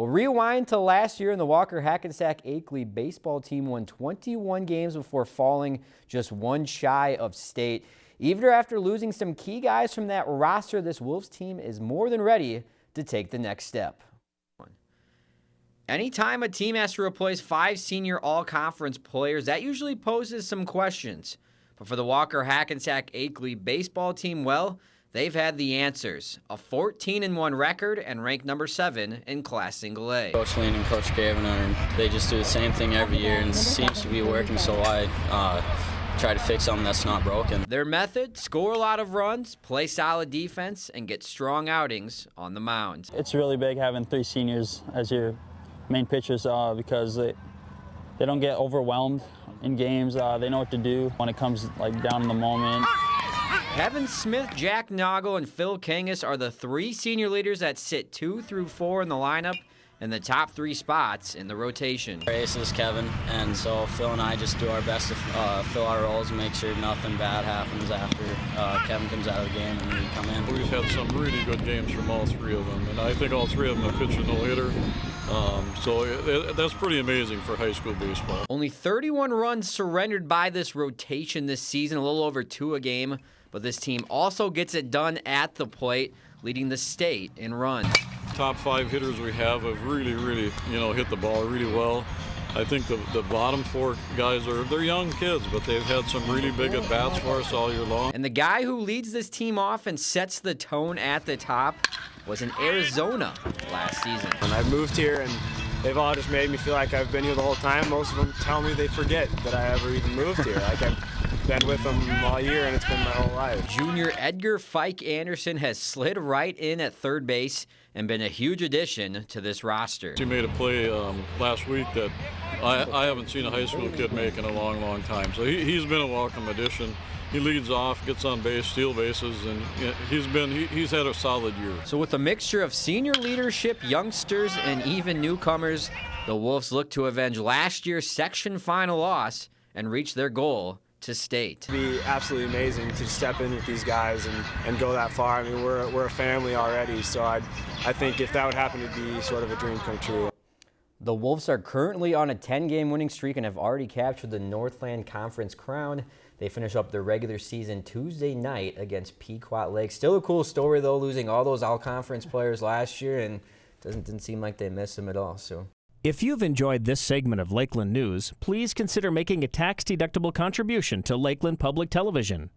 We'll rewind to last year and the Walker Hackensack Akeley baseball team won 21 games before falling just one shy of state. Even after losing some key guys from that roster, this Wolves team is more than ready to take the next step. Anytime a team has to replace five senior all-conference players, that usually poses some questions. But for the Walker Hackensack Akeley baseball team, well, they've had the answers. A 14-1 record and ranked number 7 in Class Single A. Coach Lean and Coach Gavin, are, they just do the same thing every year and seems to be working, so I uh, try to fix something that's not broken. Their method, score a lot of runs, play solid defense, and get strong outings on the mound. It's really big having three seniors as your main pitchers uh, because they, they don't get overwhelmed in games. Uh, they know what to do when it comes like down in the moment. Kevin Smith, Jack Noggle, and Phil Kangas are the three senior leaders that sit two through four in the lineup and the top three spots in the rotation. Our ace is Kevin, and so Phil and I just do our best to uh, fill our roles and make sure nothing bad happens after uh, Kevin comes out of the game and we come in. We've had some really good games from all three of them, and I think all three of them have pitched a no-hitter. Um, so it, that's pretty amazing for high school baseball. Only 31 runs surrendered by this rotation this season, a little over two a game. But this team also gets it done at the plate, leading the state in runs. Top five hitters we have have really, really, you know, hit the ball really well. I think the, the bottom four guys are they're young kids, but they've had some really big at bats for us all year long. And the guy who leads this team off and sets the tone at the top was in Arizona last season. And I've moved here and they've all just made me feel like I've been here the whole time. Most of them tell me they forget that I ever even moved here. Like I've been with them all year and it's been my whole life. Junior Edgar Fike Anderson has slid right in at third base and been a huge addition to this roster. He made a play um, last week that I, I, haven't seen a high school kid make in a long, long time. So he, has been a welcome addition. He leads off, gets on base, steal bases, and he's been he, he's had a solid year. So with a mixture of senior leadership, youngsters, and even newcomers, the Wolves look to avenge last year's section final loss and reach their goal to state. It'd be absolutely amazing to step in with these guys and, and go that far. I mean, we're, we're a family already, so i I think if that would happen, it'd be sort of a dream come true. The Wolves are currently on a 10-game winning streak and have already captured the Northland Conference crown. They finish up their regular season Tuesday night against Pequot Lake. Still a cool story, though, losing all those all-conference players last year, and doesn't, didn't seem like they missed them at all. So. If you've enjoyed this segment of Lakeland News, please consider making a tax-deductible contribution to Lakeland Public Television.